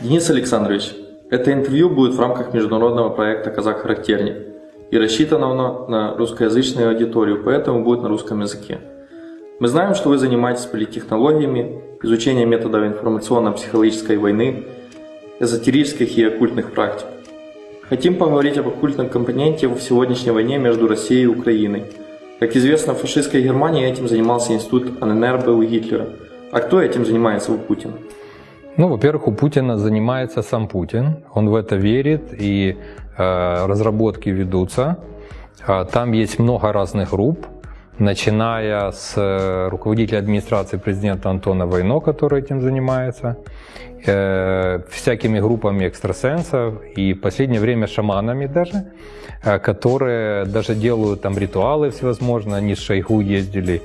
Денис Александрович, это интервью будет в рамках международного проекта «Казак-характерник» и рассчитано оно на русскоязычную аудиторию, поэтому будет на русском языке. Мы знаем, что вы занимаетесь политтехнологиями, изучением методов информационно-психологической войны, эзотерических и оккультных практик. Хотим поговорить об оккультном компоненте в сегодняшней войне между Россией и Украиной. Как известно, в фашистской Германии этим занимался институт АННРБ у Гитлера. А кто этим занимается у Путина? Ну, во-первых, у Путина занимается сам Путин. Он в это верит, и э, разработки ведутся. Э, там есть много разных групп, начиная с э, руководителя администрации президента Антона Войно, который этим занимается, э, всякими группами экстрасенсов и в последнее время шаманами даже, э, которые даже делают там ритуалы всевозможные. Они с Шойгу ездили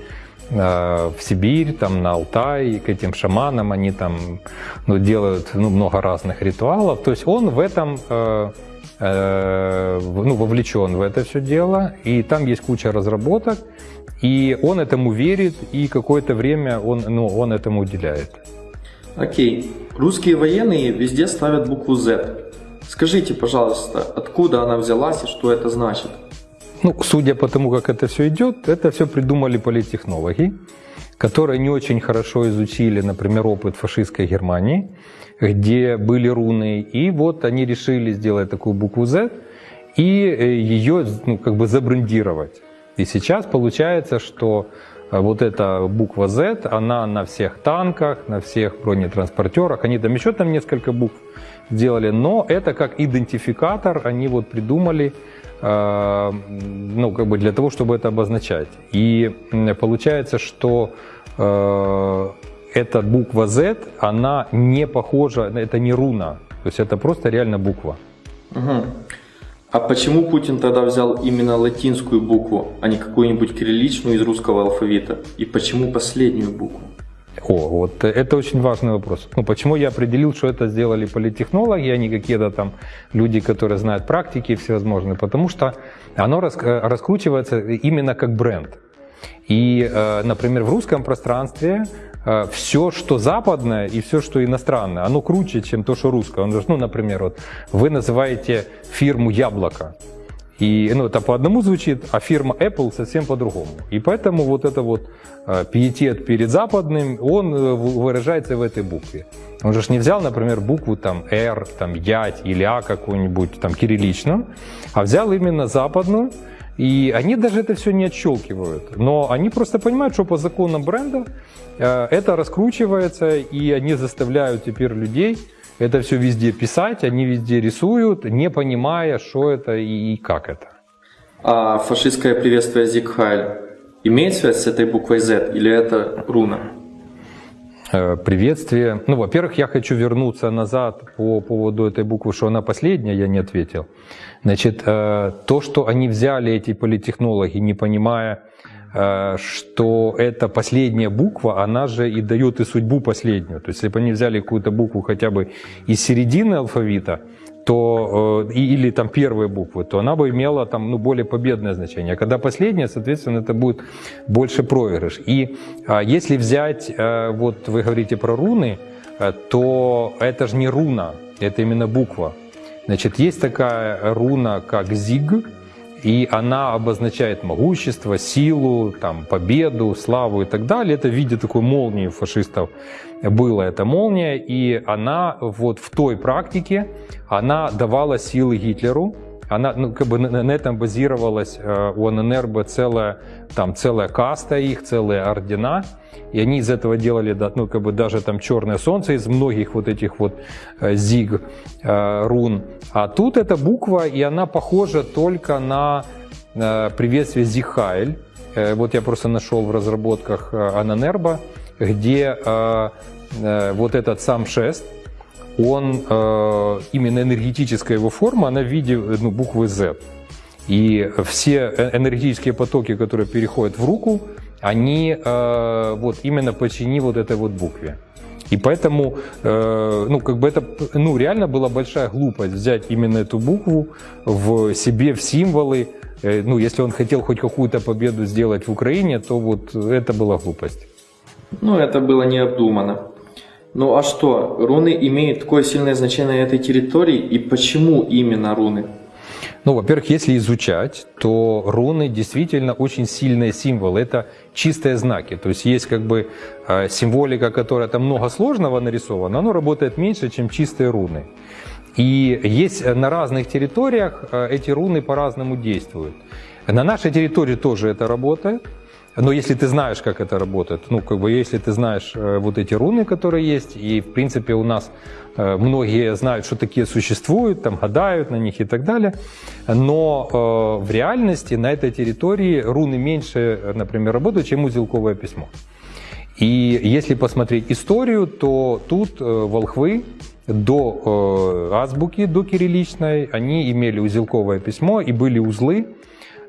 в Сибирь, там на Алтай, к этим шаманам, они там ну, делают ну, много разных ритуалов. То есть он в этом э, э, ну, вовлечен в это все дело, и там есть куча разработок, и он этому верит, и какое-то время он, ну, он этому уделяет. Окей. Русские военные везде ставят букву Z. Скажите, пожалуйста, откуда она взялась и что это значит? Ну, судя по тому, как это все идет, это все придумали политтехнологи, которые не очень хорошо изучили, например, опыт фашистской Германии, где были руны, и вот они решили сделать такую букву Z и э, ее ну, как бы забрендировать. И сейчас получается, что э, вот эта буква Z, она на всех танках, на всех бронетранспортерах, они там еще там несколько букв сделали, но это как идентификатор, они вот придумали, ну, как бы для того, чтобы это обозначать. И получается, что э, эта буква Z, она не похожа, это не руна, то есть это просто реально буква. Угу. А почему Путин тогда взял именно латинскую букву, а не какую-нибудь кирилличную из русского алфавита? И почему последнюю букву? О, вот это очень важный вопрос. Ну, почему я определил, что это сделали политтехнологи, а не какие-то там люди, которые знают практики всевозможные? Потому что оно э, раскручивается именно как бренд. И, э, например, в русском пространстве э, все, что западное и все, что иностранное, оно круче, чем то, что русское. Ну, например, вот вы называете фирму «Яблоко». И ну, это по одному звучит, а фирма Apple совсем по-другому. И поэтому вот это вот э, пиетет перед западным, он э, выражается в этой букве. Он же не взял, например, букву там R, там Ять или А какую-нибудь там кирилличную, а взял именно западную, и они даже это все не отщелкивают. Но они просто понимают, что по законам бренда э, это раскручивается, и они заставляют теперь людей это все везде писать, они везде рисуют, не понимая, что это и, как это. А фашистское приветствие Зигхайль имеет связь с этой буквой Z или это руна? Э, приветствие. Ну, во-первых, я хочу вернуться назад по поводу этой буквы, что она последняя, я не ответил. Значит, э, то, что они взяли эти политтехнологи, не понимая, что эта последняя буква, она же и дает и судьбу последнюю. То есть, если бы они взяли какую-то букву хотя бы из середины алфавита, то, э, или там первые буквы, то она бы имела там, ну, более победное значение. А когда последняя, соответственно, это будет больше проигрыш. И а, если взять, э, вот вы говорите про руны, то это же не руна, это именно буква. Значит, есть такая руна, как зиг, и она обозначает могущество, силу, там, победу, славу и так далее. Это в виде такой молнии фашистов была эта молния, и она вот в той практике, она давала силы Гитлеру, она, ну, как бы на, на этом базировалась э, у ННРБ целая, там, целая каста их, целые ордена, и они из этого делали, ну, как бы даже там черное солнце из многих вот этих вот э, зиг, э, рун. А тут эта буква, и она похожа только на э, приветствие Зихайль. Э, вот я просто нашел в разработках э, Ананерба, где э, э, вот этот сам шест, он, э, именно энергетическая его форма, она в виде ну, буквы Z. И все э, энергетические потоки, которые переходят в руку, они э, вот именно подчинены вот этой вот букве. И поэтому, ну, как бы это, ну, реально была большая глупость взять именно эту букву в себе, в символы. Ну, если он хотел хоть какую-то победу сделать в Украине, то вот это была глупость. Ну, это было необдуманно. Ну а что, руны имеют такое сильное значение на этой территории и почему именно руны? Ну, во-первых, если изучать, то руны действительно очень сильные символы. Это чистые знаки. То есть есть как бы э, символика, которая там много сложного нарисована, оно работает меньше, чем чистые руны. И есть на разных территориях э, эти руны по-разному действуют. На нашей территории тоже это работает. Но если ты знаешь, как это работает, ну, как бы, если ты знаешь э, вот эти руны, которые есть, и, в принципе, у нас э, многие знают, что такие существуют, там, гадают на них и так далее, но э, в реальности на этой территории руны меньше, например, работают, чем узелковое письмо. И если посмотреть историю, то тут э, волхвы до э, азбуки, до кирилличной, они имели узелковое письмо и были узлы,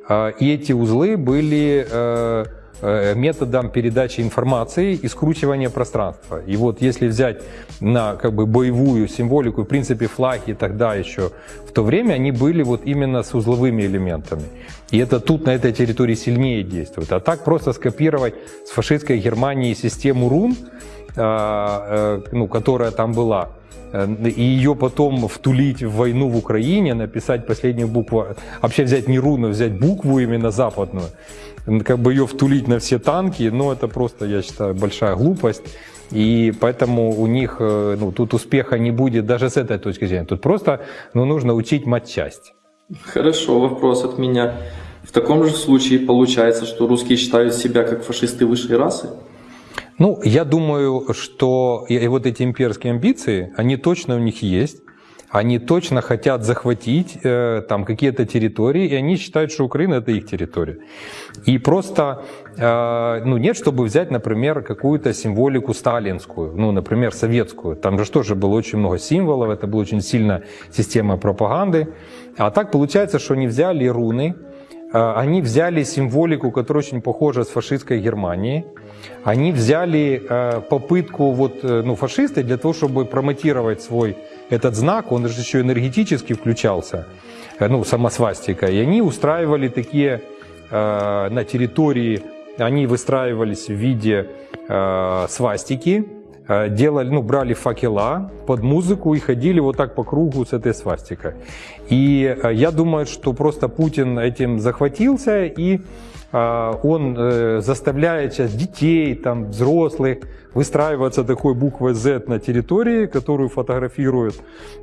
и эти узлы были э, э, методом передачи информации и скручивания пространства. И вот если взять на как бы боевую символику, в принципе флаги тогда еще в то время, они были вот именно с узловыми элементами. И это тут на этой территории сильнее действует. А так просто скопировать с фашистской Германии систему рун, э, э, ну, которая там была, Э, и ее потом втулить в войну в Украине, написать последнюю букву, вообще взять не руну, взять букву именно западную, как бы ее втулить на все танки, ну это просто, я считаю, большая глупость. И поэтому у них э, ну, тут успеха не будет даже с этой точки зрения. Тут просто ну, нужно учить матчасть. Хорошо, вопрос от меня. В таком же случае получается, что русские считают себя как фашисты высшей расы? Ну, я думаю, что и вот эти имперские амбиции, они точно у них есть. Они точно хотят захватить э, там какие-то территории, и они считают, что Украина это их территория. И просто э, ну, нет, чтобы взять, например, какую-то символику сталинскую, ну, например, советскую. Там же тоже было очень много символов, это была очень сильная система пропаганды. А так получается, что они взяли руны, они взяли символику, которая очень похожа с фашистской Германией, они взяли э, попытку вот, э, ну, фашисты для того, чтобы промотировать свой этот знак, он же еще энергетически включался, э, ну, самосвастика, и они устраивали такие на территории, они выстраивались в виде свастики, делали, ну, брали факела под музыку и ходили вот так по кругу с этой свастикой. И я думаю, что просто Путин этим захватился и а, он э, заставляет сейчас детей, там, взрослых выстраиваться такой буквой Z на территории, которую фотографируют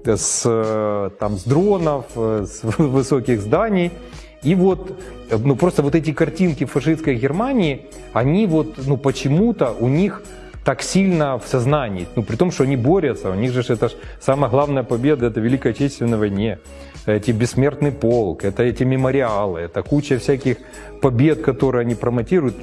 с, э, там, с дронов, э, с высоких зданий. И вот, ну просто вот эти картинки фашистской Германии, они вот, ну почему-то у них так сильно в сознании, ну при том, что они борются, у них же это ж самая главная победа, это Великой Отечественной войне эти бессмертный полк, это эти мемориалы, это куча всяких побед, которые они промотируют.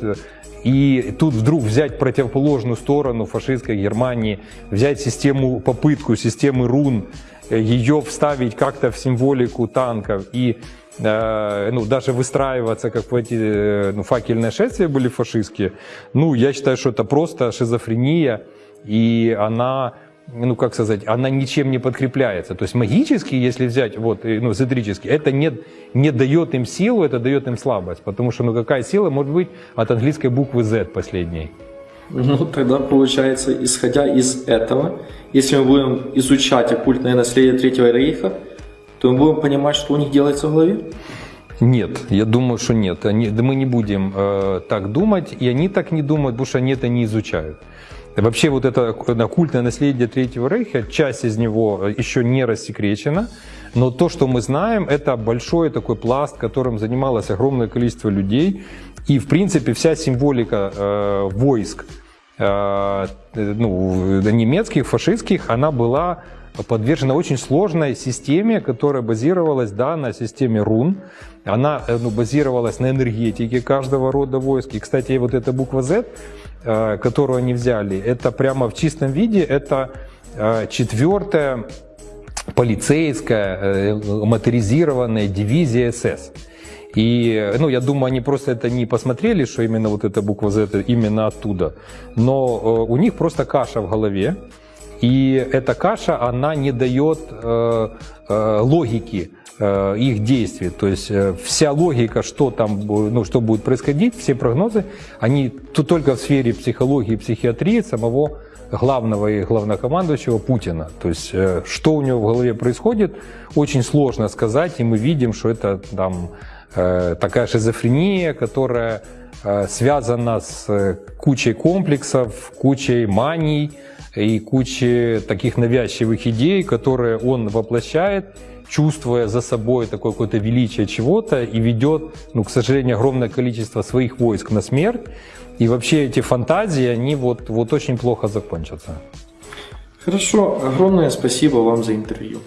И тут вдруг взять противоположную сторону фашистской Германии, взять систему, попытку системы рун, ее вставить как-то в символику танков и э, ну, даже выстраиваться, как в эти э, ну, факельные шествия были фашистские, ну, я считаю, что это просто шизофрения, и она ну как сказать, она ничем не подкрепляется. То есть магически, если взять, вот, ну, эзотерически, это не, не дает им силу, это дает им слабость. Потому что, ну какая сила может быть от английской буквы Z последней? Ну, тогда получается, исходя из этого, если мы будем изучать оккультное наследие Третьего Рейха, то мы будем понимать, что у них делается в голове? Нет, я думаю, что нет. Они, да мы не будем э, так думать, и они так не думают, потому что они это не изучают. Вообще вот это оккультное наследие Третьего Рейха, часть из него еще не рассекречена, но то, что мы знаем, это большой такой пласт, которым занималось огромное количество людей. И, в принципе, вся символика э, войск э, ну, немецких, фашистских, она была подвержена очень сложной системе, которая базировалась да, на системе рун. Она э, ну, базировалась на энергетике каждого рода войск. И, кстати, вот эта буква Z, э, которую они взяли, это прямо в чистом виде, это э, четвертая полицейская моторизированная дивизия СС. И, ну, я думаю, они просто это не посмотрели, что именно вот эта буква Z именно оттуда. Но у них просто каша в голове. И эта каша, она не дает э, э, логики э, их действий. То есть э, вся логика, что там, ну, что будет происходить, все прогнозы, они тут только в сфере психологии и психиатрии самого главного и главнокомандующего Путина. То есть э, что у него в голове происходит, очень сложно сказать, и мы видим, что это там э, такая шизофрения, которая э, связана с э, кучей комплексов, кучей маний и кучей таких навязчивых идей, которые он воплощает, чувствуя за собой такое какое-то величие чего-то и ведет, ну, к сожалению, огромное количество своих войск на смерть. И вообще эти фантазии, они вот, вот очень плохо закончатся. Хорошо, огромное спасибо вам за интервью.